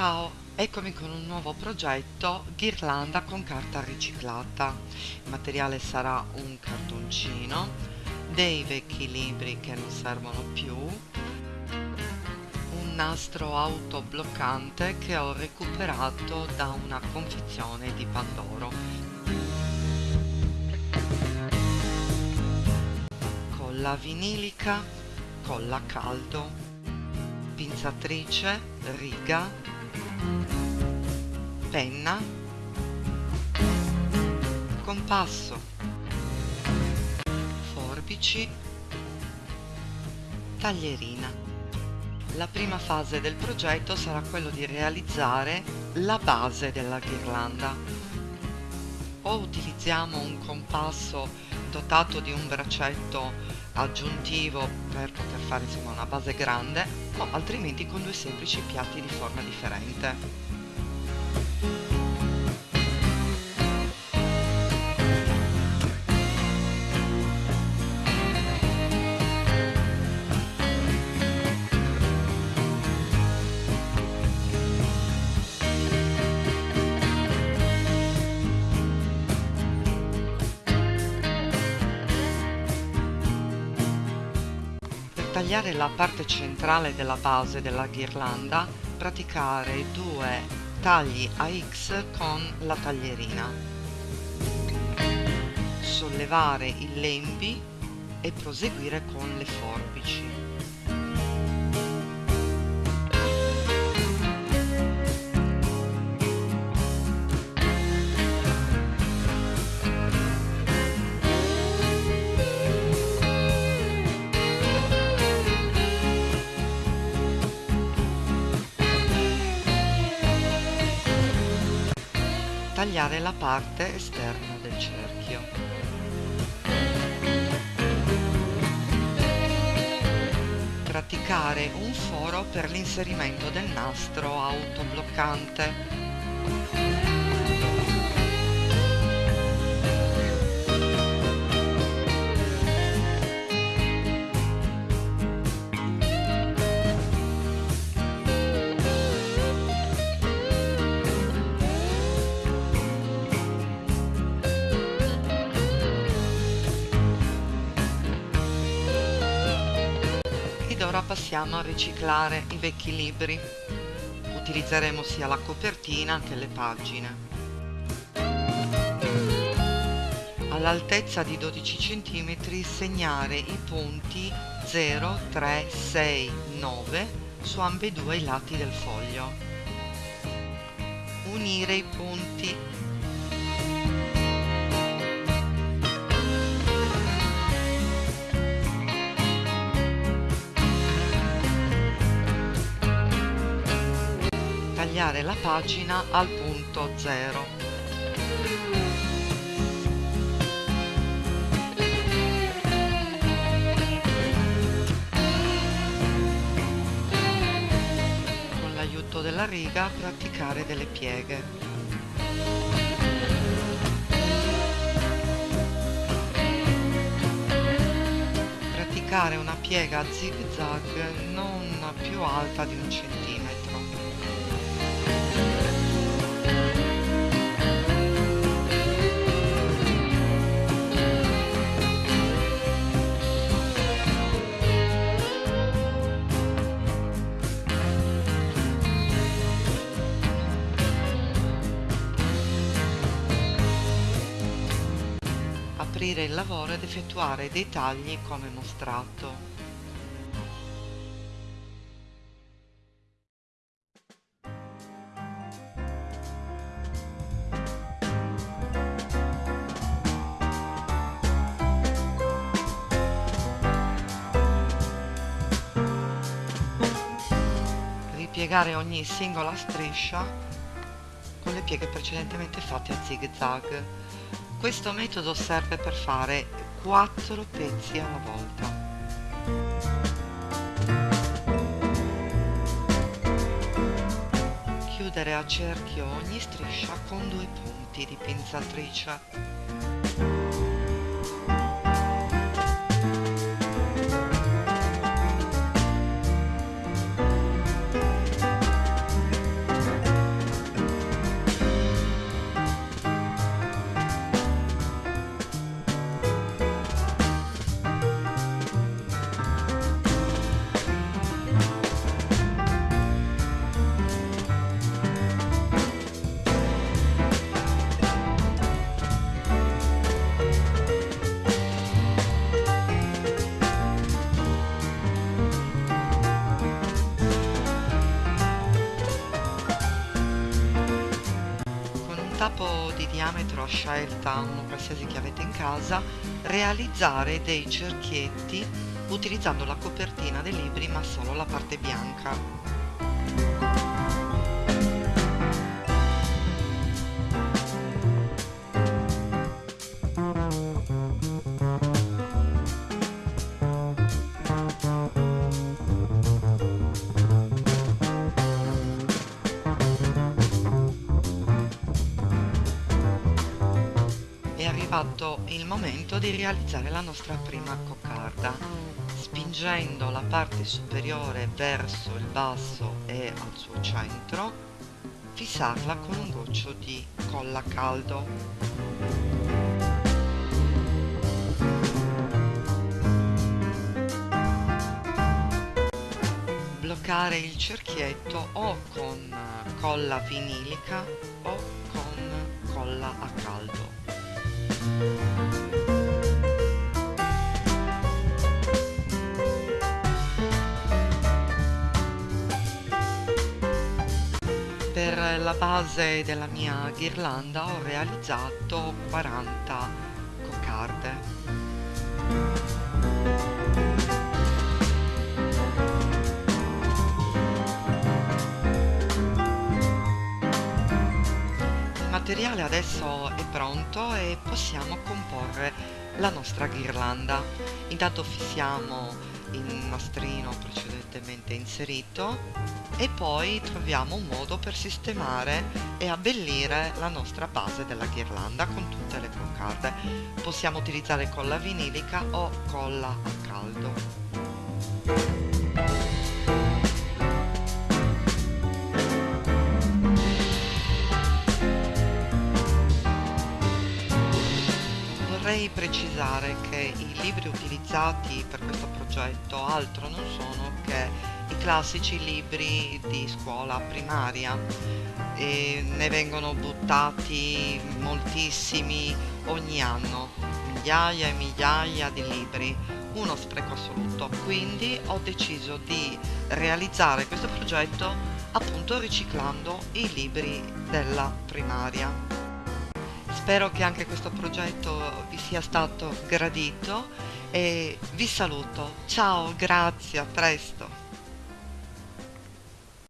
Ciao, eccomi con un nuovo progetto ghirlanda con carta riciclata. Il materiale sarà un cartoncino, dei vecchi libri che non servono più, un nastro autobloccante che ho recuperato da una confezione di Pandoro. Colla vinilica, colla caldo, pinzatrice, riga penna. Compasso. Forbici. Taglierina. La prima fase del progetto sarà quello di realizzare la base della ghirlanda. O utilizziamo un compasso dotato di un braccetto aggiuntivo per poter fare insomma una base grande o altrimenti con due semplici piatti di forma differente tagliare la parte centrale della base della ghirlanda, praticare due tagli a X con la taglierina. Sollevare i lembi e proseguire con le forbici. Tagliare la parte esterna del cerchio. Praticare un foro per l'inserimento del nastro autobloccante. Ora passiamo a riciclare i vecchi libri. Utilizzeremo sia la copertina che le pagine. All'altezza di 12 cm segnare i punti 0, 3, 6, 9 su ambedue i lati del foglio. Unire i punti tagliare la pagina al punto 0. Con l'aiuto della riga praticare delle pieghe. Praticare una piega zig zag non più alta di un centimetro. Aprire il lavoro ed effettuare dei tagli come mostrato. Ripiegare ogni singola striscia con le pieghe precedentemente fatte a zig zag questo metodo serve per fare 4 pezzi alla volta. Chiudere a cerchio ogni striscia con due punti di pinzatrice. Tappo di diametro a scelta, uno qualsiasi che avete in casa, realizzare dei cerchietti utilizzando la copertina dei libri ma solo la parte bianca. Arrivato il momento di realizzare la nostra prima coccarda. Spingendo la parte superiore verso il basso e al suo centro fissarla con un goccio di colla caldo. Bloccare il cerchietto o con colla vinilica o con colla a caldo per la base della mia ghirlanda ho realizzato 40 coccarde materiale adesso è pronto e possiamo comporre la nostra ghirlanda. Intanto fissiamo il nastrino precedentemente inserito e poi troviamo un modo per sistemare e abbellire la nostra base della ghirlanda con tutte le coccarde. Possiamo utilizzare colla vinilica o colla a caldo. Precisare che i libri utilizzati per questo progetto altro non sono che i classici libri di scuola primaria. E ne vengono buttati moltissimi ogni anno migliaia e migliaia di libri uno spreco assoluto. Quindi ho deciso di realizzare questo progetto appunto riciclando i libri della primaria Spero che anche questo progetto vi sia stato gradito e vi saluto. Ciao, grazie, a presto.